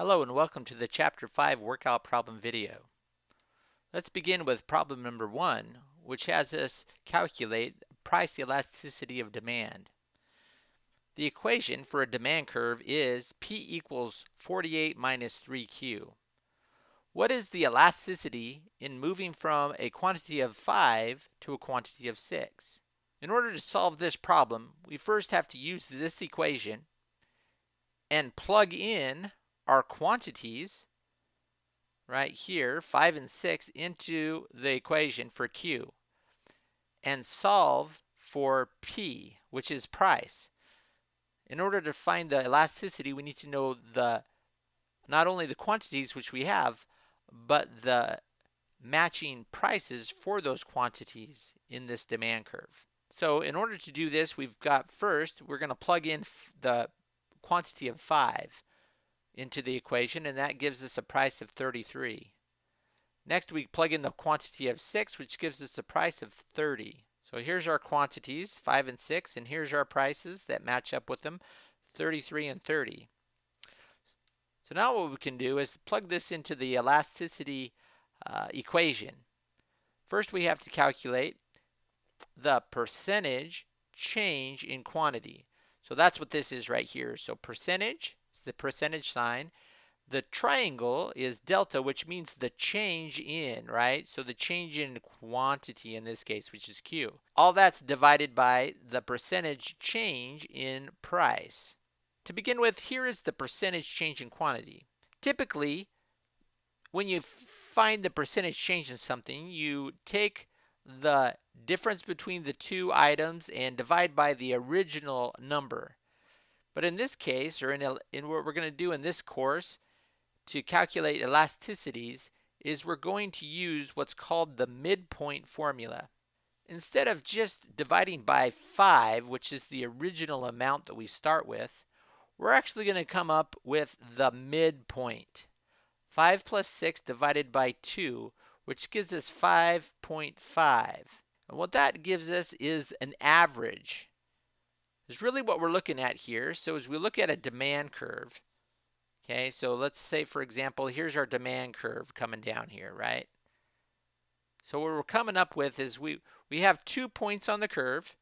Hello and welcome to the Chapter 5 workout problem video. Let's begin with problem number 1, which has us calculate price elasticity of demand. The equation for a demand curve is P equals 48 minus 3Q. What is the elasticity in moving from a quantity of 5 to a quantity of 6? In order to solve this problem, we first have to use this equation and plug in our quantities right here, 5 and 6, into the equation for Q and solve for P, which is price. In order to find the elasticity, we need to know the not only the quantities which we have, but the matching prices for those quantities in this demand curve. So in order to do this, we've got first, we're going to plug in the quantity of 5 into the equation, and that gives us a price of 33. Next, we plug in the quantity of 6, which gives us a price of 30. So here's our quantities, 5 and 6, and here's our prices that match up with them, 33 and 30. So now what we can do is plug this into the elasticity uh, equation. First, we have to calculate the percentage change in quantity. So that's what this is right here. So percentage the percentage sign. The triangle is delta, which means the change in, right? So the change in quantity in this case, which is Q. All that's divided by the percentage change in price. To begin with, here is the percentage change in quantity. Typically, when you find the percentage change in something, you take the difference between the two items and divide by the original number. But in this case, or in, in what we're going to do in this course to calculate elasticities, is we're going to use what's called the midpoint formula. Instead of just dividing by 5, which is the original amount that we start with, we're actually going to come up with the midpoint. 5 plus 6 divided by 2, which gives us 5.5. And what that gives us is an average is really what we're looking at here. So as we look at a demand curve, okay, so let's say, for example, here's our demand curve coming down here, right? So what we're coming up with is we, we have two points on the curve.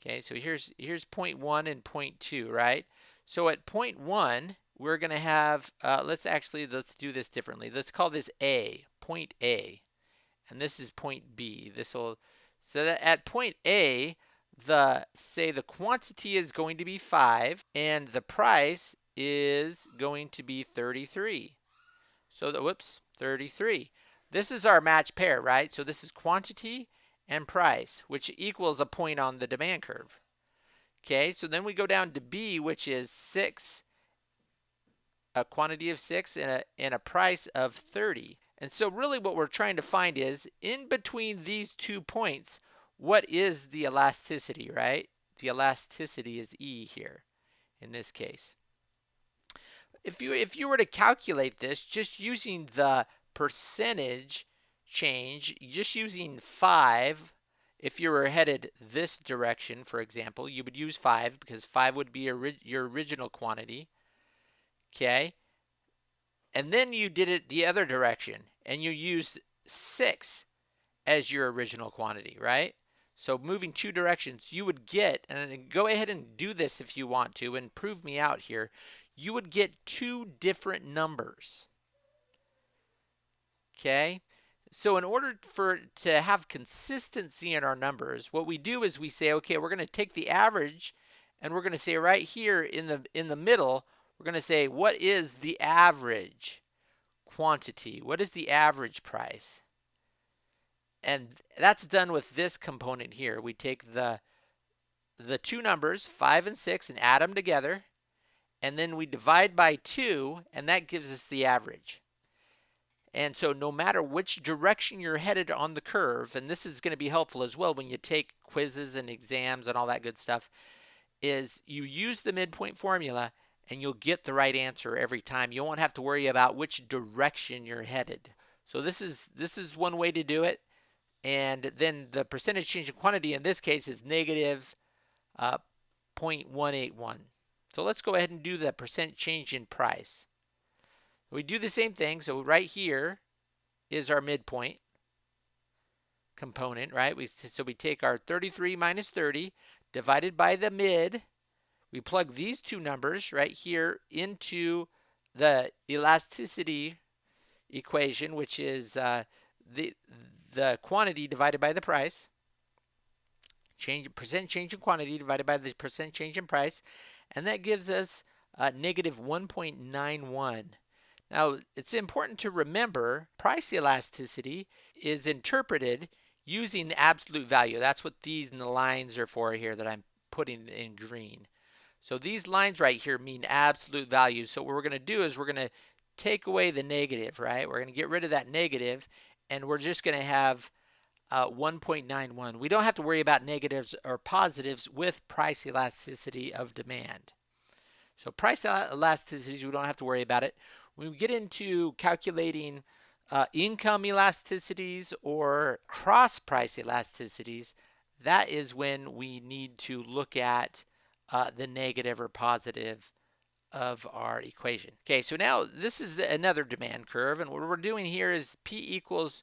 Okay, so here's, here's point one and point two, right? So at point one, we're going to have, uh, let's actually, let's do this differently. Let's call this A, point A. And this is point B. This will, so that at point A, the say the quantity is going to be 5 and the price is going to be 33. So the whoops, 33. This is our match pair, right? So this is quantity and price, which equals a point on the demand curve. Okay, so then we go down to B, which is 6, a quantity of 6 and a, and a price of 30. And so really what we're trying to find is in between these two points, what is the elasticity, right? The elasticity is E here in this case. If you if you were to calculate this just using the percentage change, just using 5, if you were headed this direction, for example, you would use 5 because 5 would be your original quantity. Okay? And then you did it the other direction and you used 6 as your original quantity, right? So moving two directions, you would get, and go ahead and do this if you want to and prove me out here, you would get two different numbers. Okay? So in order for to have consistency in our numbers, what we do is we say, okay, we're going to take the average and we're going to say right here in the in the middle, we're going to say what is the average quantity? What is the average price? And that's done with this component here. We take the, the two numbers, 5 and 6, and add them together. And then we divide by 2, and that gives us the average. And so no matter which direction you're headed on the curve, and this is going to be helpful as well when you take quizzes and exams and all that good stuff, is you use the midpoint formula and you'll get the right answer every time. You won't have to worry about which direction you're headed. So this is this is one way to do it and then the percentage change in quantity in this case is negative uh, 0.181. So let's go ahead and do the percent change in price. We do the same thing. So right here is our midpoint component, right? We, so we take our 33 minus 30 divided by the mid. We plug these two numbers right here into the elasticity equation, which is uh, the the quantity divided by the price. Change percent change in quantity divided by the percent change in price, and that gives us uh, negative 1.91. Now, it's important to remember price elasticity is interpreted using the absolute value. That's what these lines are for here that I'm putting in green. So these lines right here mean absolute values. So what we're going to do is we're going to take away the negative, right? We're going to get rid of that negative, and we're just going to have uh, 1.91. We don't have to worry about negatives or positives with price elasticity of demand. So price elasticities, we don't have to worry about it. When we get into calculating uh, income elasticities or cross price elasticities, that is when we need to look at uh, the negative or positive of our equation. Okay, so now this is another demand curve, and what we're doing here is P equals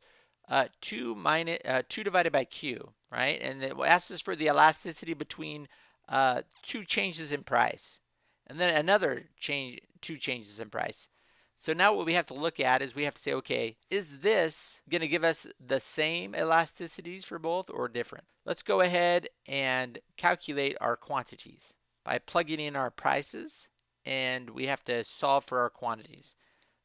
uh, 2 minus uh, 2 divided by Q, right? And it asks us for the elasticity between uh, two changes in price, and then another change, two changes in price. So now what we have to look at is we have to say, okay, is this going to give us the same elasticities for both or different? Let's go ahead and calculate our quantities by plugging in our prices and we have to solve for our quantities.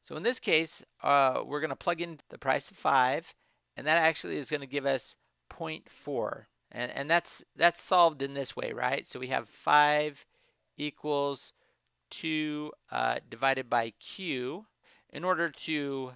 So in this case, uh, we're going to plug in the price of 5 and that actually is going to give us 0.4 and, and that's that's solved in this way, right? So we have 5 equals 2 uh, divided by q. In order to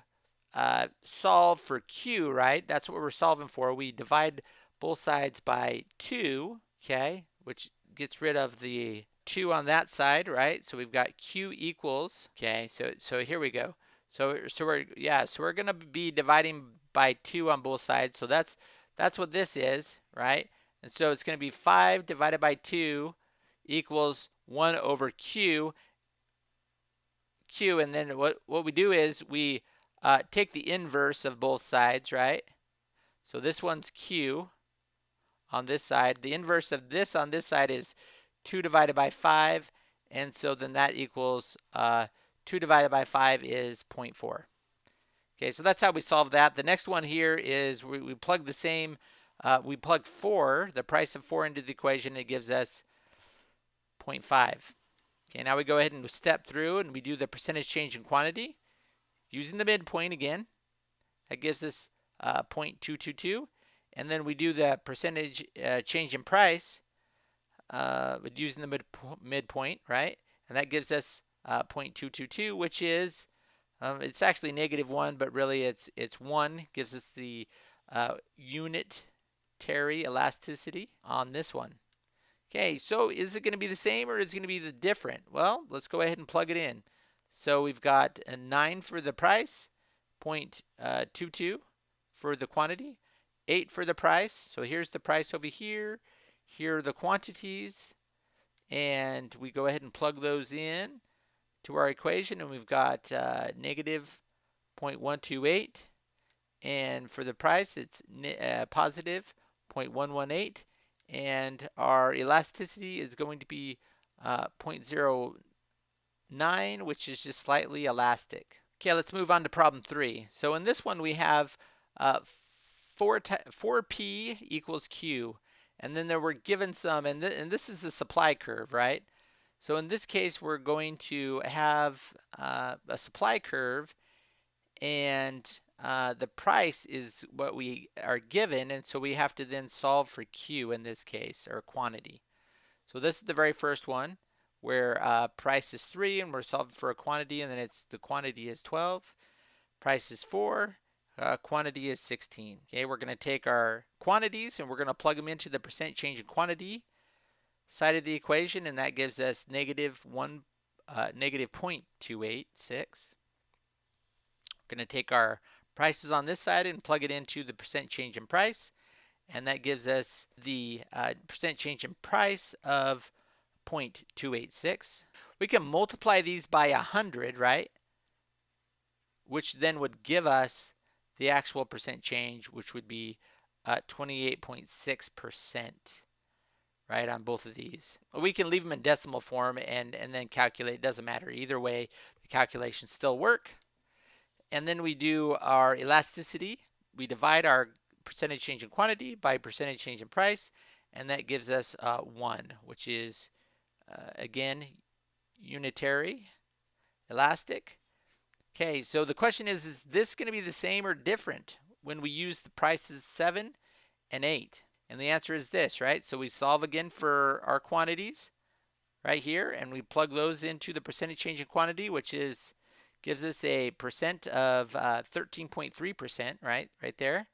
uh, solve for q, right, that's what we're solving for. We divide both sides by 2, okay, which gets rid of the 2 on that side, right? So we've got q equals, okay, so so here we go. So so we're yeah, so we're going to be dividing by 2 on both sides. So that's that's what this is, right? And so it's going to be 5 divided by 2 equals 1 over q q, and then what, what we do is we uh, take the inverse of both sides, right? So this one's q on this side. The inverse of this on this side is 2 divided by 5, and so then that equals uh, 2 divided by 5 is 0.4. Okay, so that's how we solve that. The next one here is we, we plug the same, uh, we plug 4, the price of 4 into the equation, it gives us 0.5. Okay, now we go ahead and step through and we do the percentage change in quantity using the midpoint again. That gives us uh, 0.222. And then we do the percentage uh, change in price uh, using the mid midpoint, right? And that gives us uh, 0.222, which is, um, it's actually negative 1, but really it's, it's 1. Gives us the uh, unitary elasticity on this one. Okay, so is it going to be the same or is it going to be the different? Well, let's go ahead and plug it in. So we've got a 9 for the price, uh, 0.22 for the quantity, 8 for the price. So here's the price over here. Here are the quantities. And we go ahead and plug those in to our equation. And we've got uh, negative 0.128. And for the price, it's uh, positive 0.118 and our elasticity is going to be uh, 0.09 which is just slightly elastic. Okay, let's move on to problem three. So in this one we have uh, 4, 4p equals q and then there were given some and, th and this is the supply curve, right? So in this case we're going to have uh, a supply curve and uh, the price is what we are given, and so we have to then solve for Q in this case, or quantity. So this is the very first one, where uh, price is 3, and we're solving for a quantity, and then it's the quantity is 12. Price is 4, uh, quantity is 16. Okay, we're going to take our quantities, and we're going to plug them into the percent change in quantity side of the equation, and that gives us negative 1, uh, negative 0.286. We're going to take our prices on this side and plug it into the percent change in price. And that gives us the uh, percent change in price of 0.286. We can multiply these by 100, right? which then would give us the actual percent change, which would be uh, 28.6%, right, on both of these. We can leave them in decimal form and, and then calculate. It doesn't matter. Either way, the calculations still work. And then we do our elasticity. We divide our percentage change in quantity by percentage change in price, and that gives us uh, 1, which is, uh, again, unitary, elastic. Okay, so the question is, is this going to be the same or different when we use the prices 7 and 8? And the answer is this, right? So we solve again for our quantities right here, and we plug those into the percentage change in quantity, which is gives us a percent of 13.3%, uh, right? Right there.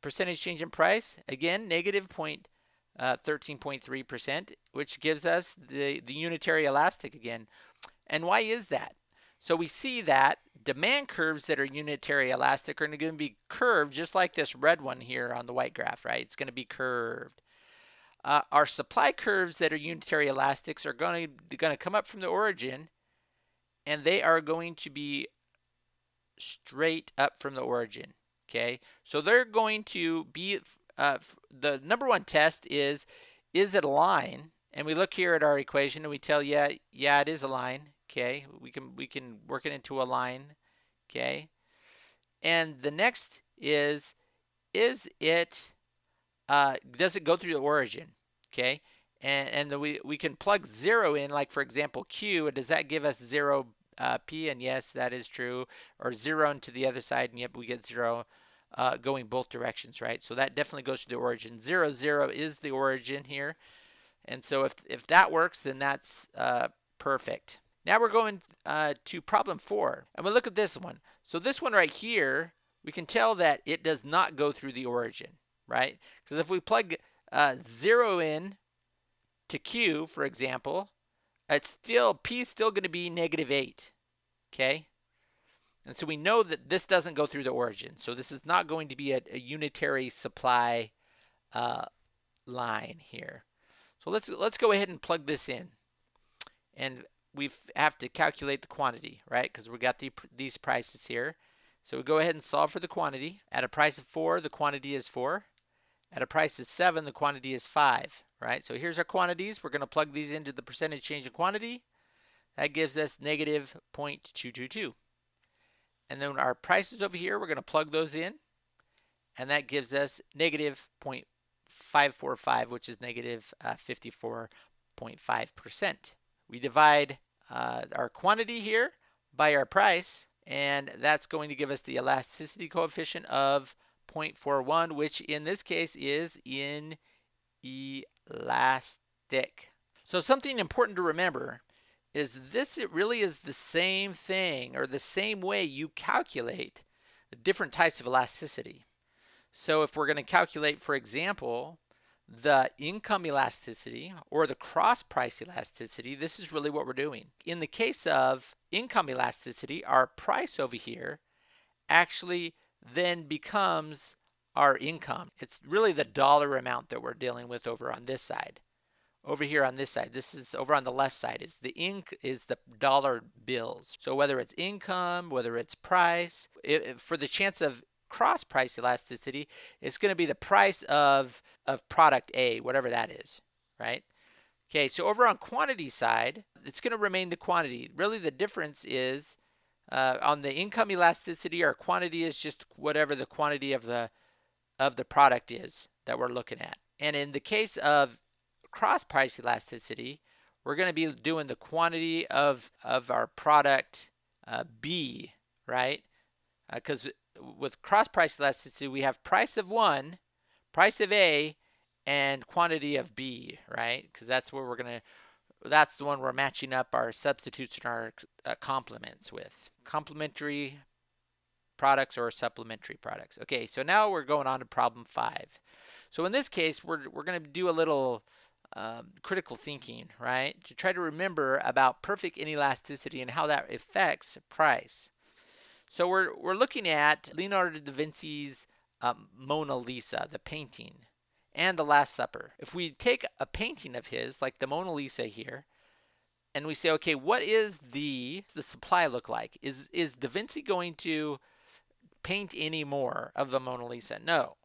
Percentage change in price, again, negative point, uh, 13.3%, which gives us the, the unitary elastic again. And why is that? So we see that demand curves that are unitary elastic are going to be curved just like this red one here on the white graph, right? It's going to be curved. Uh, our supply curves that are unitary elastics are going to, going to come up from the origin and they are going to be straight up from the origin. Okay, so they're going to be uh, the number one test is is it a line? And we look here at our equation and we tell yeah yeah it is a line. Okay, we can we can work it into a line. Okay, and the next is is it uh, does it go through the origin? Okay, and and the, we we can plug zero in like for example Q. Does that give us zero uh, P? And yes, that is true. Or zero into the other side, and yep, we get zero. Uh, going both directions, right? So that definitely goes to the origin. Zero, zero is the origin here. And so if, if that works, then that's uh, perfect. Now we're going uh, to problem four. And we'll look at this one. So this one right here, we can tell that it does not go through the origin, right? Because if we plug uh, 0 in to Q, for example, it's still, P is still going to be negative 8, okay? And so we know that this doesn't go through the origin. So this is not going to be a, a unitary supply uh, line here. So let's let's go ahead and plug this in. And we have to calculate the quantity, right? Because we got the, these prices here. So we go ahead and solve for the quantity. At a price of 4, the quantity is 4. At a price of 7, the quantity is 5, right? So here's our quantities. We're going to plug these into the percentage change in quantity. That gives us negative 0.222. And then our prices over here, we're going to plug those in. And that gives us negative 0.545, which is negative 54.5%. Uh, we divide uh, our quantity here by our price, and that's going to give us the elasticity coefficient of 0.41, which in this case is inelastic. So something important to remember is this it really is the same thing or the same way you calculate different types of elasticity. So if we're going to calculate, for example, the income elasticity or the cross price elasticity, this is really what we're doing. In the case of income elasticity, our price over here actually then becomes our income. It's really the dollar amount that we're dealing with over on this side. Over here on this side, this is over on the left side is the ink is the dollar bills. So whether it's income, whether it's price, it, for the chance of cross price elasticity, it's going to be the price of, of product A, whatever that is, right? Okay, so over on quantity side, it's going to remain the quantity. Really the difference is uh, on the income elasticity, our quantity is just whatever the quantity of the of the product is that we're looking at. And in the case of cross price elasticity, we're going to be doing the quantity of, of our product uh, B, right? Because uh, with cross price elasticity, we have price of one, price of A, and quantity of B, right? Because that's where we're going to, that's the one we're matching up our substitutes and our uh, complements with. Complementary products or supplementary products. Okay, so now we're going on to problem five. So in this case, we're, we're going to do a little um, critical thinking, right? To try to remember about perfect inelasticity and how that affects price. So we're, we're looking at Leonardo da Vinci's um, Mona Lisa, the painting, and the Last Supper. If we take a painting of his, like the Mona Lisa here, and we say, okay, what is the the supply look like? Is is Da Vinci going to paint any more of the Mona Lisa? No.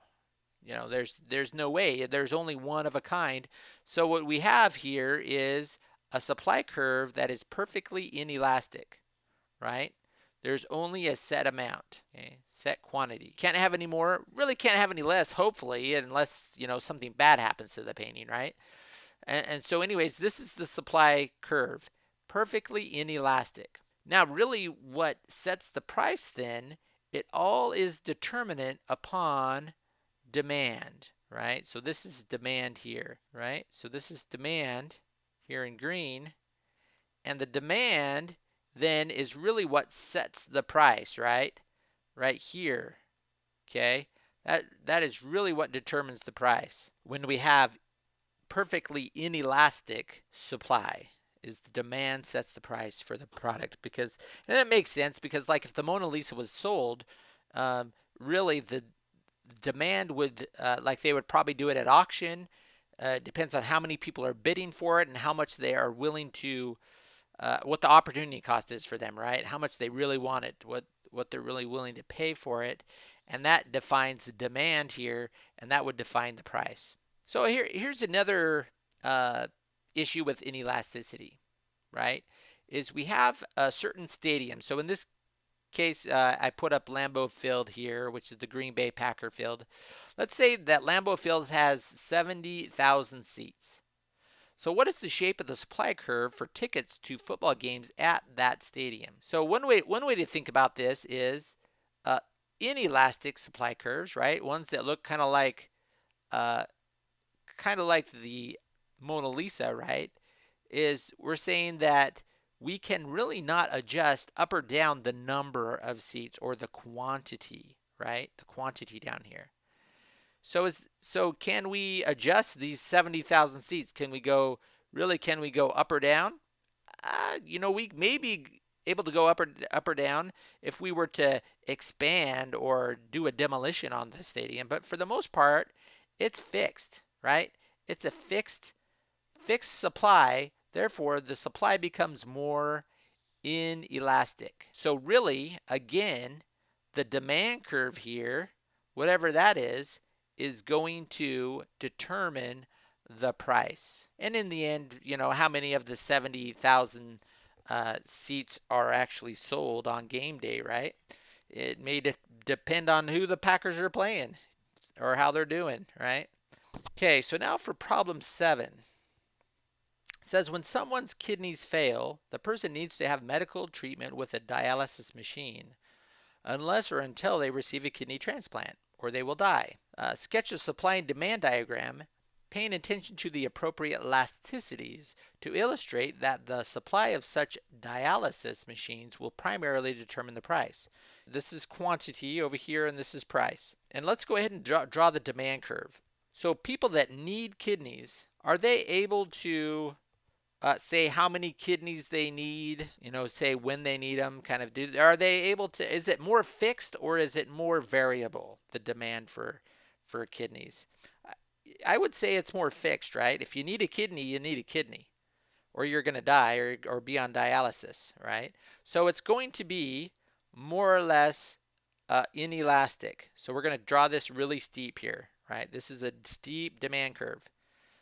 You know, there's there's no way. There's only one of a kind. So what we have here is a supply curve that is perfectly inelastic, right? There's only a set amount, okay? set quantity. Can't have any more, really can't have any less, hopefully, unless, you know, something bad happens to the painting, right? And, and so anyways, this is the supply curve, perfectly inelastic. Now, really what sets the price then, it all is determinant upon demand, right? So this is demand here, right? So this is demand here in green. And the demand then is really what sets the price, right? Right here. Okay? That that is really what determines the price. When we have perfectly inelastic supply is the demand sets the price for the product because and it makes sense because like if the Mona Lisa was sold um, really the demand would uh, like they would probably do it at auction uh, depends on how many people are bidding for it and how much they are willing to uh, what the opportunity cost is for them right how much they really want it what what they're really willing to pay for it and that defines the demand here and that would define the price so here, here's another uh, issue with inelasticity, right? Is we have a certain stadium. So in this case, uh, I put up Lambeau Field here, which is the Green Bay Packer field. Let's say that Lambeau Field has 70,000 seats. So what is the shape of the supply curve for tickets to football games at that stadium? So one way one way to think about this is uh, inelastic supply curves, right? Ones that look kind of like uh, kind of like the Mona Lisa, right? Is we're saying that we can really not adjust up or down the number of seats or the quantity, right? The quantity down here. So is so can we adjust these 70,000 seats? Can we go really can we go up or down? Uh, you know, we may be able to go up or up or down if we were to expand or do a demolition on the stadium, but for the most part, it's fixed right? It's a fixed fixed supply, therefore the supply becomes more inelastic. So really, again, the demand curve here, whatever that is, is going to determine the price. And in the end, you know, how many of the 70,000 uh, seats are actually sold on game day, right? It may de depend on who the Packers are playing or how they're doing, right? Okay, so now for problem seven. It says when someone's kidneys fail, the person needs to have medical treatment with a dialysis machine unless or until they receive a kidney transplant or they will die. Uh, sketch a supply and demand diagram paying attention to the appropriate elasticities to illustrate that the supply of such dialysis machines will primarily determine the price. This is quantity over here and this is price. And let's go ahead and draw, draw the demand curve. So people that need kidneys, are they able to uh, say how many kidneys they need? You know, say when they need them. Kind of do. Are they able to? Is it more fixed or is it more variable? The demand for for kidneys. I would say it's more fixed, right? If you need a kidney, you need a kidney, or you're going to die or or be on dialysis, right? So it's going to be more or less uh, inelastic. So we're going to draw this really steep here, right? This is a steep demand curve.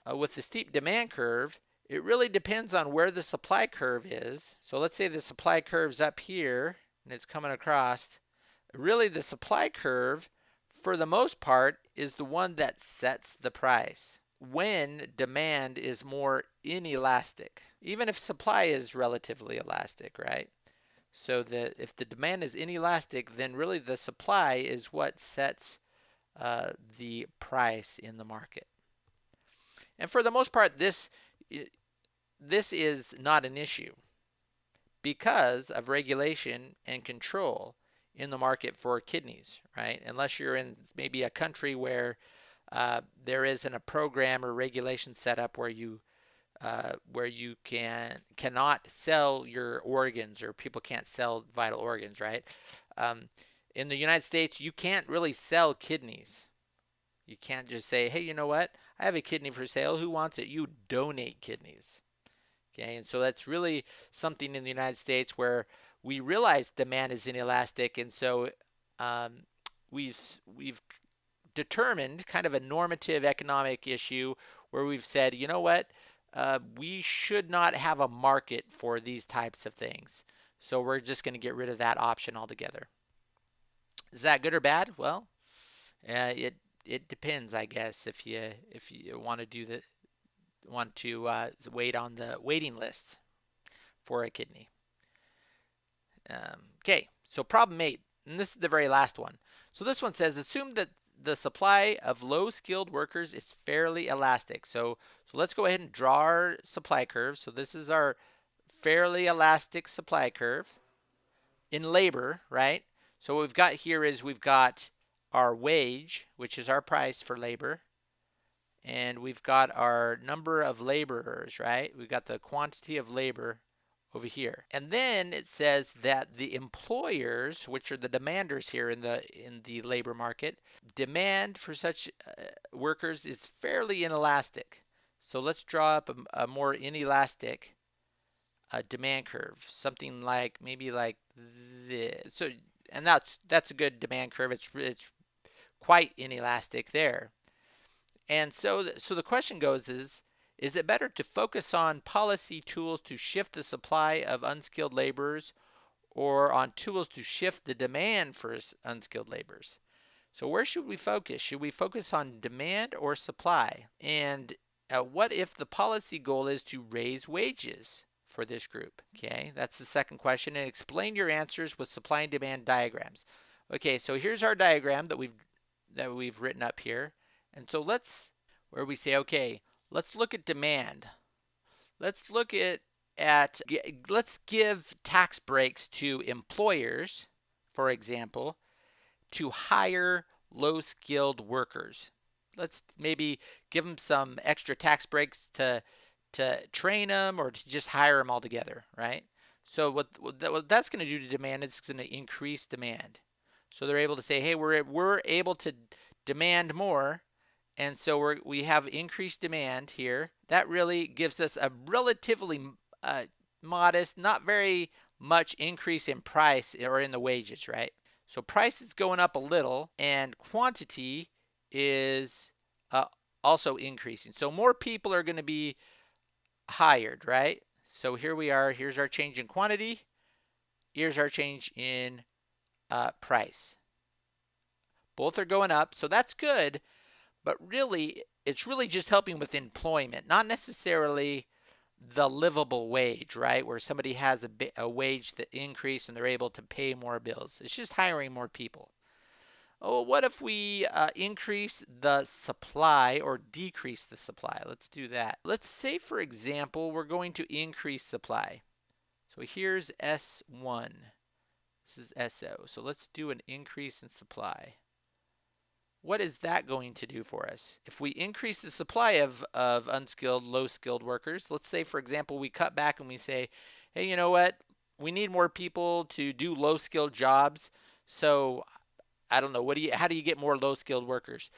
Uh, with the steep demand curve, it really depends on where the supply curve is. So let's say the supply curve's up here and it's coming across. Really the supply curve, for the most part, is the one that sets the price when demand is more inelastic, even if supply is relatively elastic, right? So that if the demand is inelastic, then really the supply is what sets uh, the price in the market. And for the most part, this this is not an issue because of regulation and control in the market for kidneys, right? Unless you're in maybe a country where uh, there isn't a program or regulation set up where you uh, where you can cannot sell your organs or people can't sell vital organs, right? Um, in the United States, you can't really sell kidneys. You can't just say, hey, you know what? I have a kidney for sale. Who wants it? You donate kidneys. Okay, and so that's really something in the United States where we realize demand is inelastic, and so um, we've we've determined kind of a normative economic issue where we've said, you know what, uh, we should not have a market for these types of things. So we're just going to get rid of that option altogether. Is that good or bad? Well, uh, it it depends, I guess. If you if you want to do the want to uh, wait on the waiting lists for a kidney. Um, okay, so problem eight, and this is the very last one. So this one says assume that the supply of low skilled workers is fairly elastic. So so let's go ahead and draw our supply curve. So this is our fairly elastic supply curve in labor, right? So what we've got here is we've got our wage, which is our price for labor, and we've got our number of laborers, right? We've got the quantity of labor over here. And then it says that the employers, which are the demanders here in the in the labor market, demand for such uh, workers is fairly inelastic. So let's draw up a, a more inelastic uh, demand curve, something like maybe like this. So and that's that's a good demand curve. It's it's quite inelastic there. And so, so the question goes is, is it better to focus on policy tools to shift the supply of unskilled laborers or on tools to shift the demand for unskilled laborers? So where should we focus? Should we focus on demand or supply? And uh, what if the policy goal is to raise wages for this group? Okay, that's the second question. And explain your answers with supply and demand diagrams. Okay, so here's our diagram that we've that we've written up here. And so let's, where we say, okay, let's look at demand. Let's look at, at let's give tax breaks to employers, for example, to hire low skilled workers. Let's maybe give them some extra tax breaks to, to train them or to just hire them altogether, right? So what, what that's going to do to demand is going to increase demand. So they're able to say, hey, we're, we're able to demand more and so we we have increased demand here. That really gives us a relatively uh, modest, not very much increase in price or in the wages, right? So price is going up a little and quantity is uh, also increasing. So more people are going to be hired, right? So here we are. Here's our change in quantity. Here's our change in uh, price. Both are going up, so that's good but really it's really just helping with employment, not necessarily the livable wage, right? Where somebody has a, a wage that increase and they're able to pay more bills. It's just hiring more people. Oh, what if we uh, increase the supply or decrease the supply? Let's do that. Let's say, for example, we're going to increase supply. So here's S1. This is SO. So let's do an increase in supply what is that going to do for us? If we increase the supply of, of unskilled, low skilled workers, let's say, for example, we cut back and we say, hey, you know what? We need more people to do low skilled jobs. So I don't know, what do you how do you get more low skilled workers?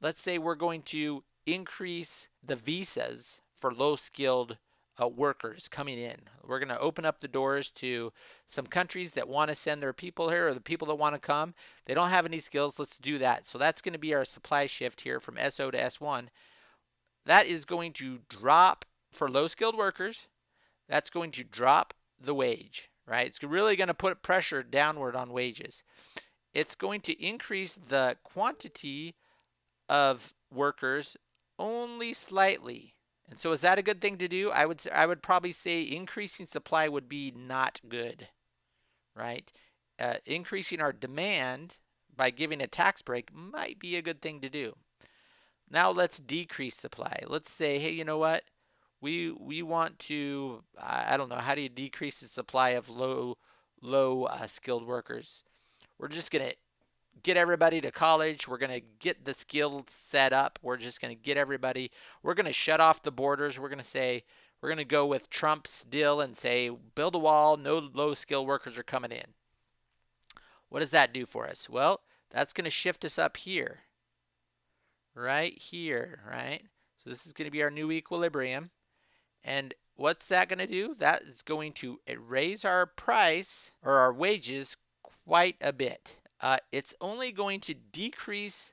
Let's say we're going to increase the visas for low skilled uh, workers coming in. We're going to open up the doors to some countries that want to send their people here or the people that want to come. They don't have any skills. Let's do that. So that's going to be our supply shift here from SO to S1. That is going to drop for low skilled workers. That's going to drop the wage, right? It's really going to put pressure downward on wages. It's going to increase the quantity of workers only slightly and so is that a good thing to do? I would I would probably say increasing supply would be not good, right? Uh, increasing our demand by giving a tax break might be a good thing to do. Now let's decrease supply. Let's say, hey, you know what? We we want to I don't know how do you decrease the supply of low low uh, skilled workers? We're just gonna get everybody to college. We're going to get the skills set up. We're just going to get everybody. We're going to shut off the borders. We're going to say, we're going to go with Trump's deal and say, build a wall. No low skill workers are coming in. What does that do for us? Well, that's going to shift us up here. Right here, right? So this is going to be our new equilibrium. And what's that going to do? That is going to raise our price or our wages quite a bit. Uh, it's only going to decrease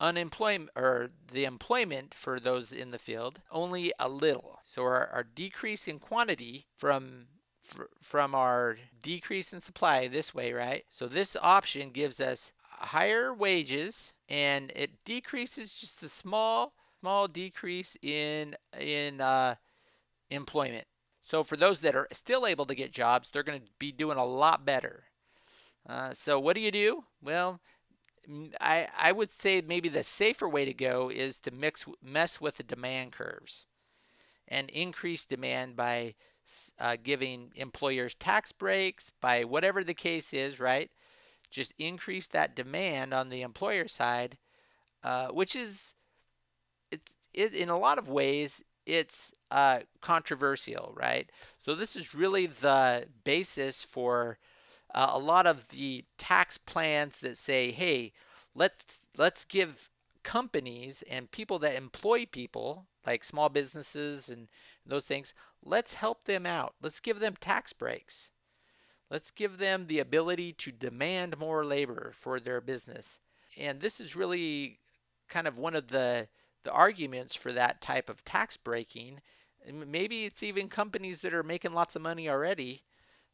unemployment or the employment for those in the field only a little. So our, our decrease in quantity from from our decrease in supply this way, right? So this option gives us higher wages and it decreases just a small small decrease in in uh, employment. So for those that are still able to get jobs, they're going to be doing a lot better. Uh, so what do you do? Well, I I would say maybe the safer way to go is to mix mess with the demand curves and increase demand by uh, giving employers tax breaks by whatever the case is, right? Just increase that demand on the employer side, uh, which is it's it, in a lot of ways it's uh, controversial, right? So this is really the basis for uh, a lot of the tax plans that say, hey, let's let's give companies and people that employ people like small businesses and those things let's help them out. Let's give them tax breaks. Let's give them the ability to demand more labor for their business. And this is really kind of one of the the arguments for that type of tax breaking. Maybe it's even companies that are making lots of money already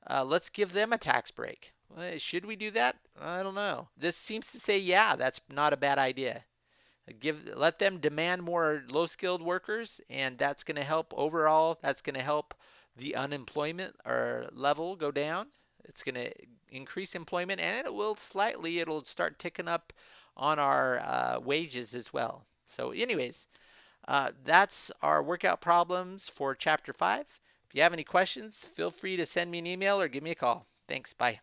uh, let's give them a tax break. Should we do that? I don't know. This seems to say yeah that's not a bad idea. Give let them demand more low skilled workers and that's going to help overall that's going to help the unemployment or level go down. It's going to increase employment and it will slightly it'll start ticking up on our uh, wages as well. So anyways uh, that's our workout problems for chapter 5 if you have any questions feel free to send me an email or give me a call. Thanks. Bye